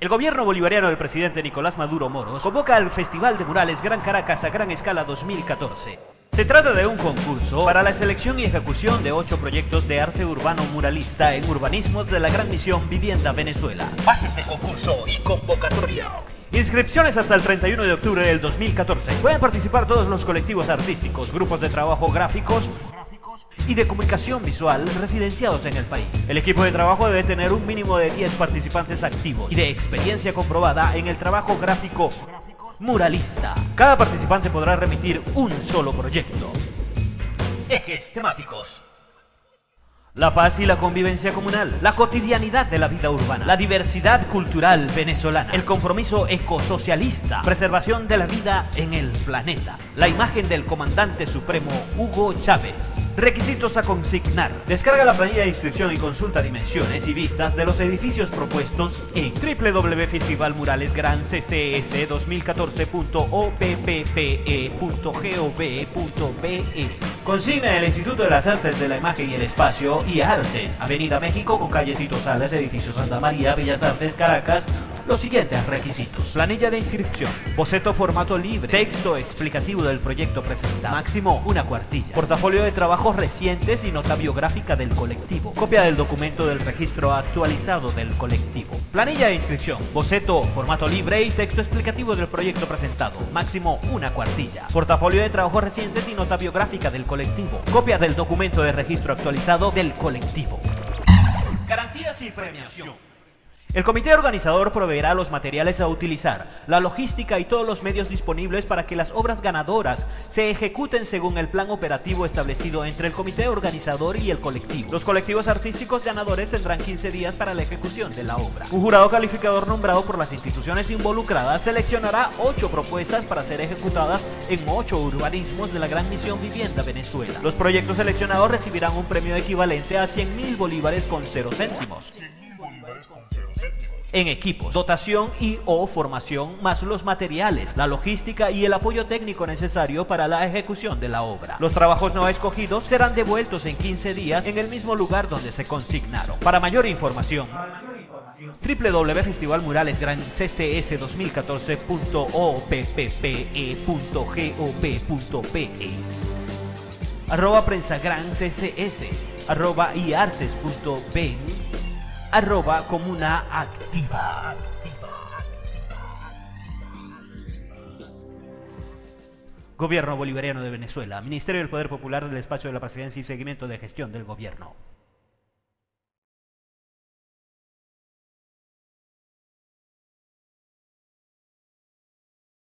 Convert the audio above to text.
El gobierno bolivariano del presidente Nicolás Maduro Moros convoca al Festival de Murales Gran Caracas a Gran Escala 2014. Se trata de un concurso para la selección y ejecución de ocho proyectos de arte urbano muralista en urbanismos de la Gran Misión Vivienda Venezuela. Bases de concurso y convocatoria. Inscripciones hasta el 31 de octubre del 2014. Pueden participar todos los colectivos artísticos, grupos de trabajo gráficos, y de comunicación visual residenciados en el país. El equipo de trabajo debe tener un mínimo de 10 participantes activos y de experiencia comprobada en el trabajo gráfico muralista. Cada participante podrá remitir un solo proyecto. Ejes temáticos. La paz y la convivencia comunal, la cotidianidad de la vida urbana, la diversidad cultural venezolana, el compromiso ecosocialista, preservación de la vida en el planeta, la imagen del comandante supremo Hugo Chávez. Requisitos a consignar. Descarga la planilla de inscripción y consulta dimensiones y vistas de los edificios propuestos en www.festivalmuralesgran.ccs2014.oppe.gov.be. Consigna el Instituto de las Artes de la Imagen y el Espacio y Artes, Avenida México con calle Tito Salas, edificio Santa María, Bellas Artes, Caracas, los siguientes requisitos. Planilla de inscripción, boceto formato libre, texto explicativo del proyecto presentado, máximo una cuartilla, portafolio de trabajos recientes y nota biográfica del colectivo, copia del documento del registro actualizado del colectivo. Planilla de inscripción, boceto formato libre y texto explicativo del proyecto presentado, máximo una cuartilla, portafolio de trabajos recientes y nota biográfica del colectivo, copia del documento de registro actualizado del colectivo. Garantías y premiación. El comité organizador proveerá los materiales a utilizar, la logística y todos los medios disponibles para que las obras ganadoras se ejecuten según el plan operativo establecido entre el comité organizador y el colectivo. Los colectivos artísticos ganadores tendrán 15 días para la ejecución de la obra. Un jurado calificador nombrado por las instituciones involucradas seleccionará 8 propuestas para ser ejecutadas en 8 urbanismos de la Gran Misión Vivienda Venezuela. Los proyectos seleccionados recibirán un premio equivalente a 100 mil bolívares con 0 céntimos en equipos, dotación y o formación, más los materiales, la logística y el apoyo técnico necesario para la ejecución de la obra. Los trabajos no escogidos serán devueltos en 15 días en el mismo lugar donde se consignaron. Para mayor información, www.festivalmuralesgranCCS2014.oppe.gov.pe arroba prensa gran ccs arroba iartes.ven arroba comuna activa. Gobierno Bolivariano de Venezuela, Ministerio del Poder Popular del Despacho de la Presidencia y Seguimiento de Gestión del Gobierno.